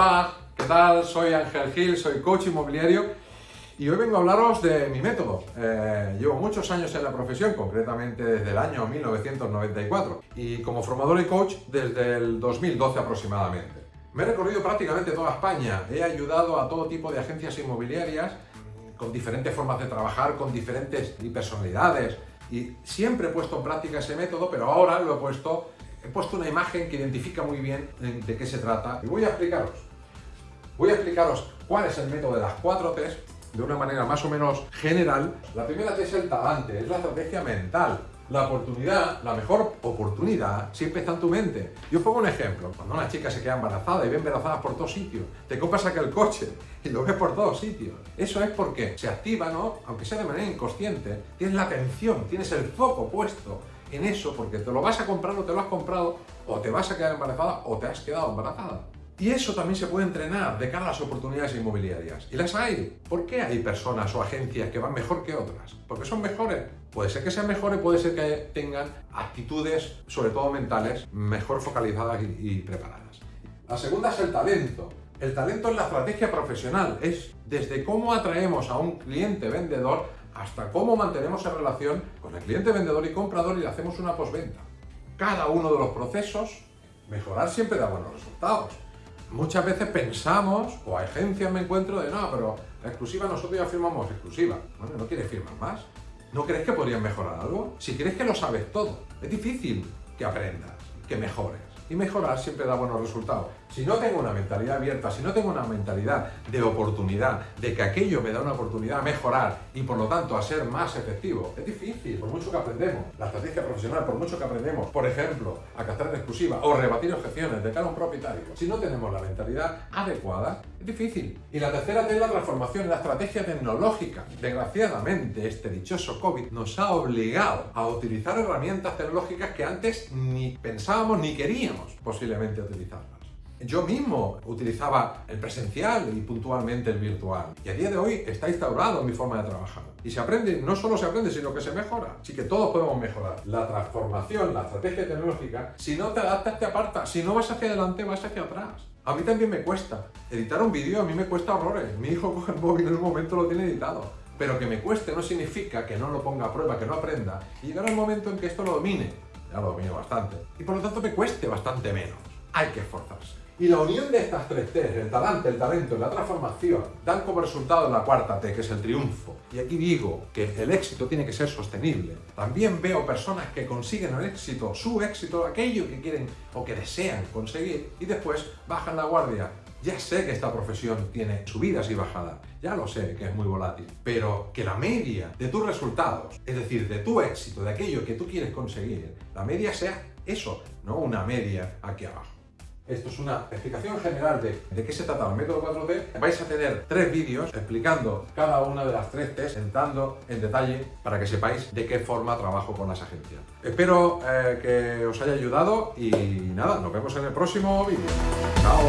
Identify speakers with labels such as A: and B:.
A: Hola, ¿qué tal? Soy Ángel Gil, soy coach inmobiliario y hoy vengo a hablaros de mi método. Eh, llevo muchos años en la profesión, concretamente desde el año 1994 y como formador y coach desde el 2012 aproximadamente. Me he recorrido prácticamente toda España, he ayudado a todo tipo de agencias inmobiliarias con diferentes formas de trabajar, con diferentes personalidades y siempre he puesto en práctica ese método, pero ahora lo he puesto he puesto una imagen que identifica muy bien de qué se trata y voy a explicaros. Voy a explicaros cuál es el método de las cuatro T's de una manera más o menos general. La primera T es el talante, es la estrategia mental. La oportunidad, la mejor oportunidad, siempre está en tu mente. Yo os pongo un ejemplo. Cuando una chica se queda embarazada y ve embarazadas por todos sitios, te compras aquel coche y lo ves por todos sitios. Eso es porque se activa, ¿no? Aunque sea de manera inconsciente, tienes la atención, tienes el foco puesto en eso porque te lo vas a comprar o te lo has comprado o te vas a quedar embarazada o te has quedado embarazada. Y eso también se puede entrenar de cara a las oportunidades inmobiliarias. Y las hay. ¿Por qué hay personas o agencias que van mejor que otras? ¿Porque son mejores? Puede ser que sean mejores, puede ser que tengan actitudes, sobre todo mentales, mejor focalizadas y, preparadas. La segunda es el talento. El talento es la estrategia profesional. Es desde cómo atraemos a un cliente vendedor hasta cómo mantenemos en relación con el cliente vendedor y comprador y le hacemos una postventa. Cada uno de los procesos, mejorar siempre da buenos resultados. Muchas veces pensamos, o agencias me encuentro de, no, pero la exclusiva nosotros ya firmamos exclusiva. Bueno, ¿no quieres firmar más? ¿No crees que podrían mejorar algo? Si crees que lo sabes todo, es difícil que aprendas, que mejores y mejorar siempre da buenos resultados. Si no tengo una mentalidad abierta, si no tengo una mentalidad de oportunidad, de que aquello me da una oportunidad a mejorar y por lo tanto a ser más efectivo, es difícil, por mucho que aprendemos. La estrategia profesional, por mucho que aprendemos, por ejemplo, a captar en exclusiva o rebatir objeciones de cara a un propietario, si no tenemos la mentalidad adecuada, es difícil. Y la tercera es la transformación, la estrategia tecnológica. Desgraciadamente, este dichoso COVID nos ha obligado a utilizar herramientas tecnológicas que antes ni pensábamos ni queríamos posiblemente utilizarlas. Yo mismo utilizaba el presencial y puntualmente el virtual. Y a día de hoy está instaurado mi forma de trabajar. Y se aprende, no solo se aprende, sino que se mejora. Así que todos podemos mejorar. La transformación, la estrategia tecnológica, si no te adaptas, te apartas. Si no vas hacia adelante, vas hacia atrás. A mí también me cuesta. Editar un vídeo a mí me cuesta horrores. Mi hijo coge el móvil en un momento lo tiene editado. Pero que me cueste no significa que no lo ponga a prueba, que no aprenda. Y llegará el momento en que esto lo domine ya lo domino bastante. Y por lo tanto me cueste bastante menos. Hay que esforzarse. Y la unión de estas tres T, el talante, el talento la transformación, dan como resultado la cuarta T, que es el triunfo. Y aquí digo que el éxito tiene que ser sostenible. También veo personas que consiguen el éxito, su éxito, aquello que quieren o que desean conseguir, y después bajan la guardia ya sé que esta profesión tiene subidas y bajadas, ya lo sé que es muy volátil, pero que la media de tus resultados, es decir, de tu éxito, de aquello que tú quieres conseguir, la media sea eso, no una media aquí abajo. Esto es una explicación general de, de qué se trata el método 4T. Vais a tener tres vídeos explicando cada una de las tres T's, entrando en detalle para que sepáis de qué forma trabajo con las agencias. Espero eh, que os haya ayudado y nada, nos vemos en el próximo vídeo. ¡Chao!